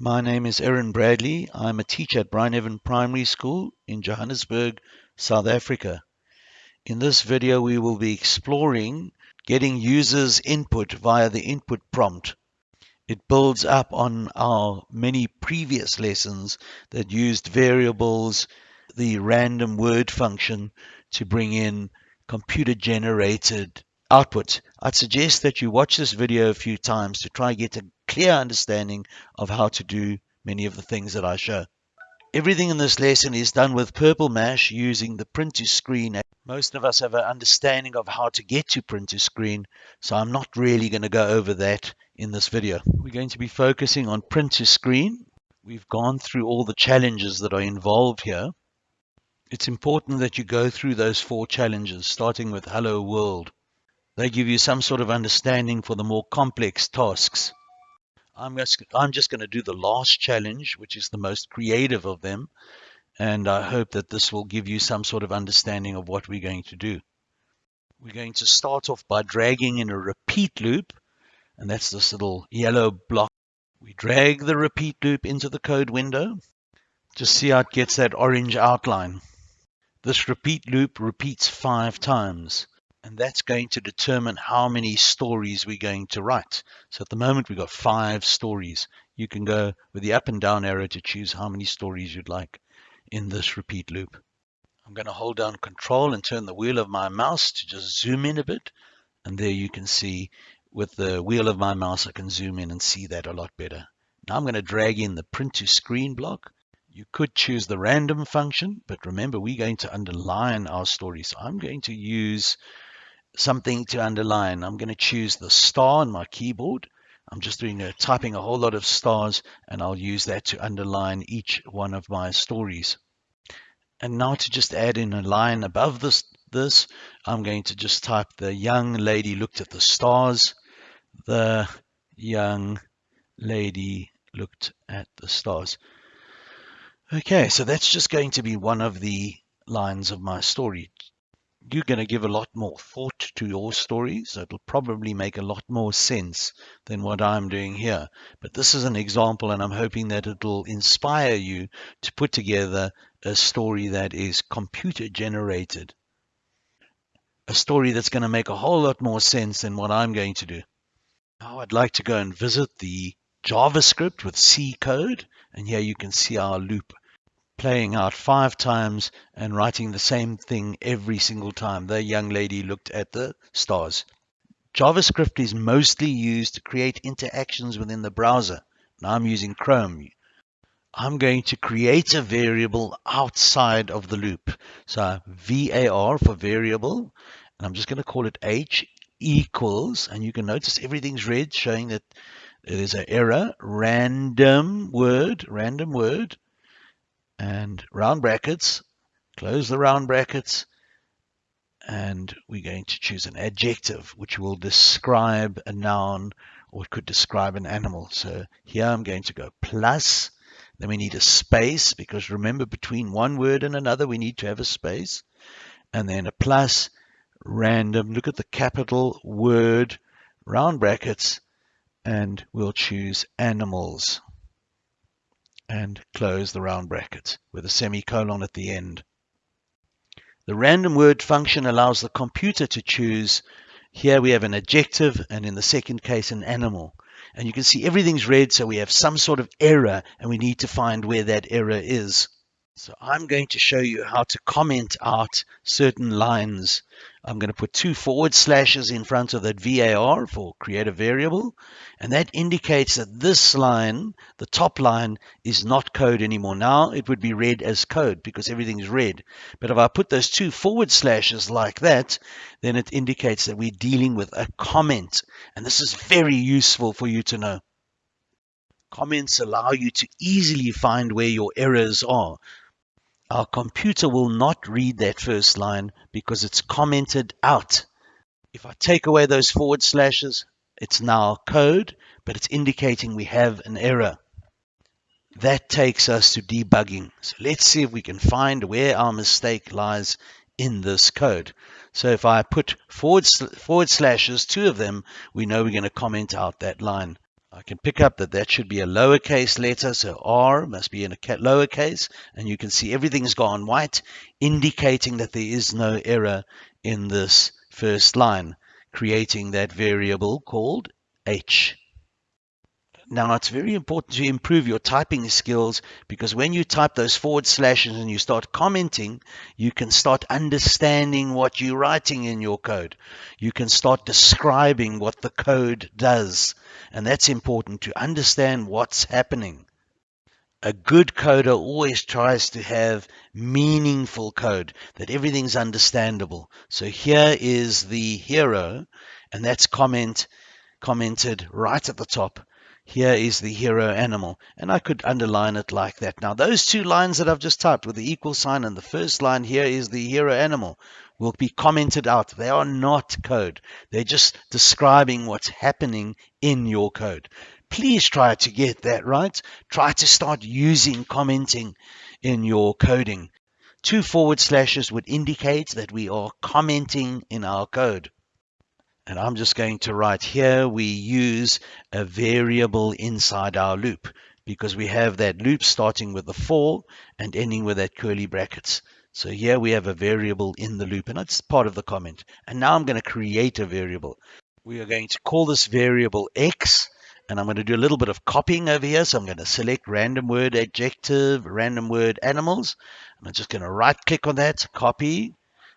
My name is Aaron Bradley. I'm a teacher at Bryneven Primary School in Johannesburg, South Africa. In this video, we will be exploring getting users' input via the input prompt. It builds up on our many previous lessons that used variables, the random word function to bring in computer generated output. I'd suggest that you watch this video a few times to try get a clear understanding of how to do many of the things that I show. Everything in this lesson is done with Purple Mash using the print to screen. Most of us have an understanding of how to get to print to screen, so I'm not really going to go over that in this video. We're going to be focusing on print to screen. We've gone through all the challenges that are involved here. It's important that you go through those four challenges, starting with Hello World. They give you some sort of understanding for the more complex tasks. I'm just, I'm just going to do the last challenge, which is the most creative of them. And I hope that this will give you some sort of understanding of what we're going to do. We're going to start off by dragging in a repeat loop. And that's this little yellow block. We drag the repeat loop into the code window. Just see how it gets that orange outline. This repeat loop repeats five times and that's going to determine how many stories we're going to write. So at the moment we've got five stories. You can go with the up and down arrow to choose how many stories you'd like in this repeat loop. I'm going to hold down control and turn the wheel of my mouse to just zoom in a bit. And there you can see with the wheel of my mouse, I can zoom in and see that a lot better. Now I'm going to drag in the print to screen block. You could choose the random function, but remember we're going to underline our story. So I'm going to use something to underline. I'm going to choose the star on my keyboard. I'm just doing a, typing a whole lot of stars and I'll use that to underline each one of my stories. And now to just add in a line above this, this I'm going to just type the young lady looked at the stars. The young lady looked at the stars. Okay, so that's just going to be one of the lines of my story you're going to give a lot more thought to your stories. So it'll probably make a lot more sense than what I'm doing here. But this is an example, and I'm hoping that it'll inspire you to put together a story that is computer generated. A story that's going to make a whole lot more sense than what I'm going to do. Now I'd like to go and visit the JavaScript with C code. And here you can see our loop playing out five times and writing the same thing every single time. The young lady looked at the stars. JavaScript is mostly used to create interactions within the browser. Now I'm using Chrome. I'm going to create a variable outside of the loop. So var for variable, and I'm just going to call it h equals, and you can notice everything's red, showing that there's an error, random word, random word, and round brackets, close the round brackets, and we're going to choose an adjective which will describe a noun or it could describe an animal. So here I'm going to go plus, then we need a space because remember between one word and another we need to have a space, and then a plus, random, look at the capital word, round brackets, and we'll choose animals and close the round brackets with a semicolon at the end. The random word function allows the computer to choose. Here we have an adjective and in the second case an animal. And you can see everything's red, so we have some sort of error and we need to find where that error is. So I'm going to show you how to comment out certain lines. I'm going to put two forward slashes in front of that VAR for create a variable. And that indicates that this line, the top line, is not code anymore. Now it would be read as code because everything's red. But if I put those two forward slashes like that, then it indicates that we're dealing with a comment. And this is very useful for you to know. Comments allow you to easily find where your errors are. Our computer will not read that first line because it's commented out. If I take away those forward slashes, it's now code, but it's indicating we have an error. That takes us to debugging. So let's see if we can find where our mistake lies in this code. So if I put forward, forward slashes, two of them, we know we're going to comment out that line. I can pick up that that should be a lowercase letter, so R must be in a lowercase, and you can see everything's gone white, indicating that there is no error in this first line, creating that variable called H. Now, it's very important to improve your typing skills because when you type those forward slashes and you start commenting, you can start understanding what you're writing in your code. You can start describing what the code does. And that's important to understand what's happening. A good coder always tries to have meaningful code, that everything's understandable. So here is the hero, and that's comment commented right at the top. Here is the hero animal, and I could underline it like that. Now, those two lines that I've just typed with the equal sign and the first line here is the hero animal will be commented out. They are not code. They're just describing what's happening in your code. Please try to get that right. Try to start using commenting in your coding. Two forward slashes would indicate that we are commenting in our code. And I'm just going to write here, we use a variable inside our loop because we have that loop starting with the for and ending with that curly brackets. So here we have a variable in the loop and that's part of the comment. And now I'm going to create a variable. We are going to call this variable x and I'm going to do a little bit of copying over here. So I'm going to select random word adjective, random word animals. And I'm just going to right click on that, copy,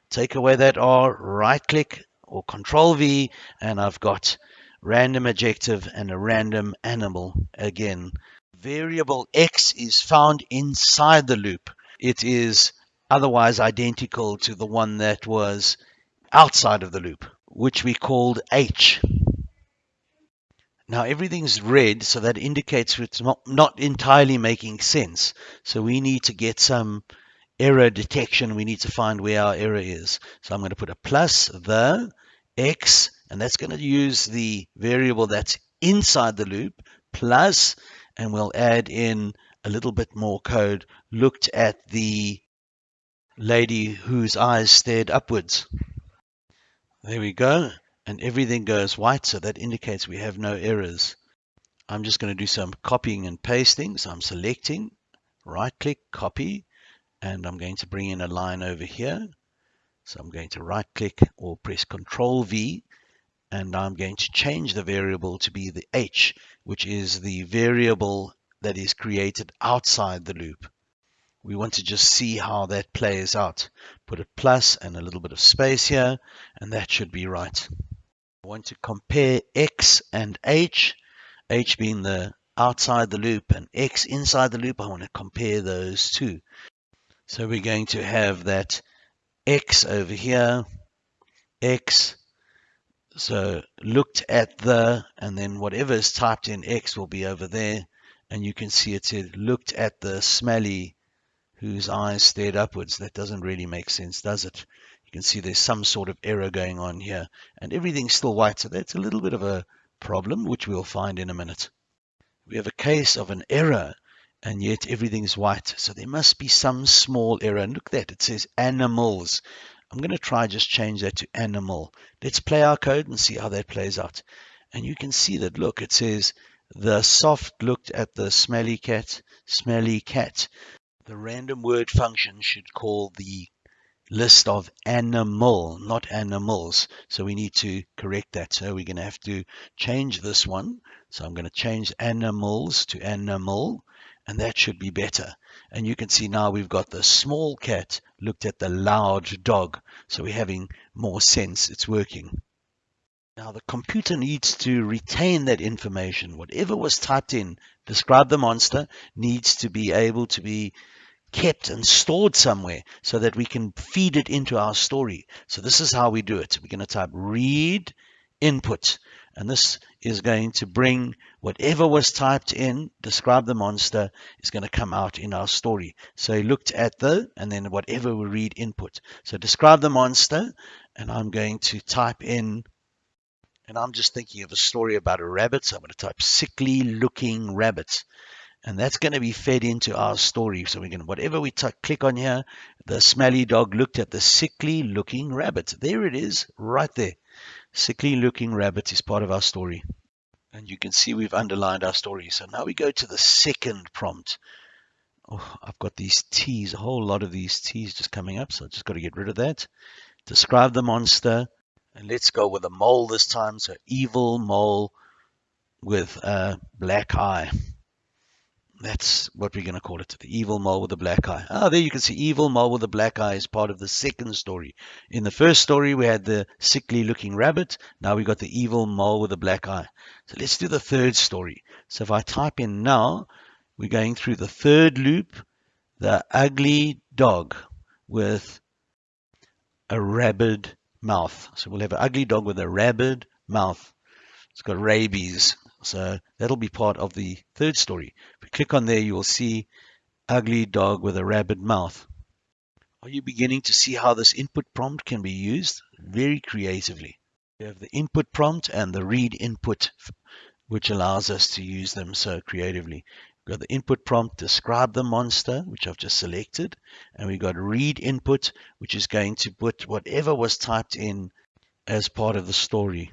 take away that R, right click, or control V and I've got random adjective and a random animal again. Variable X is found inside the loop. It is otherwise identical to the one that was outside of the loop, which we called H. Now everything's red, so that indicates it's not, not entirely making sense. So we need to get some error detection. We need to find where our error is. So I'm going to put a plus the x, and that's going to use the variable that's inside the loop, plus, and we'll add in a little bit more code, looked at the lady whose eyes stared upwards. There we go. And everything goes white, so that indicates we have no errors. I'm just going to do some copying and pasting. So I'm selecting, right click, copy, and I'm going to bring in a line over here. So I'm going to right click or press Control V and I'm going to change the variable to be the H, which is the variable that is created outside the loop. We want to just see how that plays out. Put a plus and a little bit of space here, and that should be right. I want to compare X and H, H being the outside the loop and X inside the loop. I want to compare those two. So we're going to have that X over here, X. So looked at the, and then whatever is typed in X will be over there. And you can see it said looked at the smelly whose eyes stared upwards. That doesn't really make sense, does it? You can see there's some sort of error going on here. And everything's still white, so that's a little bit of a problem, which we'll find in a minute. We have a case of an error and yet everything's white. So there must be some small error. And look at that, it says animals. I'm going to try just change that to animal. Let's play our code and see how that plays out. And you can see that, look, it says the soft looked at the smelly cat, smelly cat. The random word function should call the list of animal, not animals. So we need to correct that. So we're going to have to change this one. So I'm going to change animals to animal and that should be better. And you can see now we've got the small cat looked at the loud dog. So we're having more sense. It's working. Now the computer needs to retain that information. Whatever was typed in, describe the monster, needs to be able to be kept and stored somewhere so that we can feed it into our story. So this is how we do it. We're going to type read input. And this is going to bring whatever was typed in, describe the monster, is going to come out in our story. So he looked at the, and then whatever we read input. So describe the monster, and I'm going to type in, and I'm just thinking of a story about a rabbit. So I'm going to type sickly looking rabbit. And that's going to be fed into our story. So we're going to, whatever we click on here, the smelly dog looked at the sickly looking rabbit. There it is, right there. Sickly looking rabbit is part of our story. And you can see we've underlined our story. So now we go to the second prompt. Oh, I've got these T's, a whole lot of these T's just coming up. So I just got to get rid of that. Describe the monster. And let's go with a mole this time. So evil mole with a black eye. That's what we're going to call it. The evil mole with the black eye. Ah, there you can see evil mole with the black eye is part of the second story. In the first story, we had the sickly looking rabbit. Now we've got the evil mole with the black eye. So let's do the third story. So if I type in now, we're going through the third loop, the ugly dog with a rabid mouth. So we'll have an ugly dog with a rabid mouth. It's got rabies. So that'll be part of the third story. Click on there, you will see ugly dog with a rabid mouth. Are you beginning to see how this input prompt can be used very creatively? You have the input prompt and the read input, which allows us to use them so creatively. We've got the input prompt, describe the monster, which I've just selected. And we've got read input, which is going to put whatever was typed in as part of the story.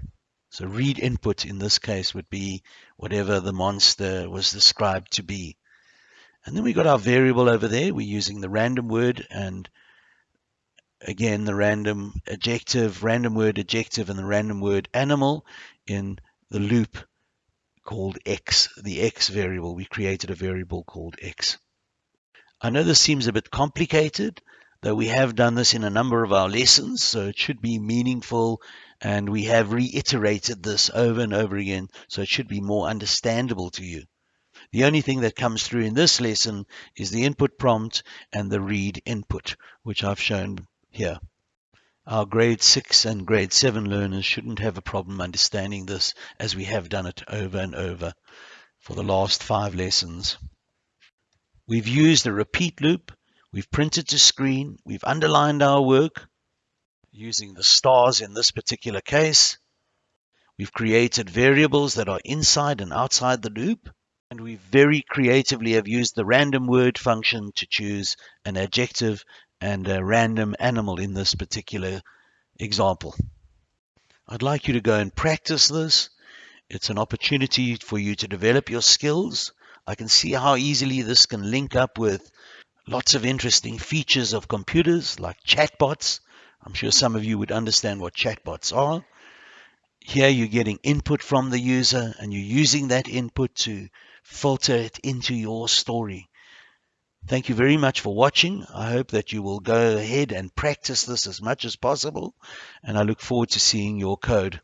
So read input in this case would be whatever the monster was described to be. And then we got our variable over there. We're using the random word and again the random adjective, random word adjective, and the random word animal in the loop called x, the x variable. We created a variable called x. I know this seems a bit complicated, though we have done this in a number of our lessons, so it should be meaningful and we have reiterated this over and over again, so it should be more understandable to you. The only thing that comes through in this lesson is the input prompt and the read input, which I've shown here. Our grade 6 and grade 7 learners shouldn't have a problem understanding this as we have done it over and over for the last five lessons. We've used a repeat loop, we've printed to screen, we've underlined our work, using the stars in this particular case. We've created variables that are inside and outside the loop. And we very creatively have used the random word function to choose an adjective and a random animal in this particular example. I'd like you to go and practice this. It's an opportunity for you to develop your skills. I can see how easily this can link up with lots of interesting features of computers like chatbots I'm sure some of you would understand what chatbots are. Here you're getting input from the user and you're using that input to filter it into your story. Thank you very much for watching. I hope that you will go ahead and practice this as much as possible, and I look forward to seeing your code.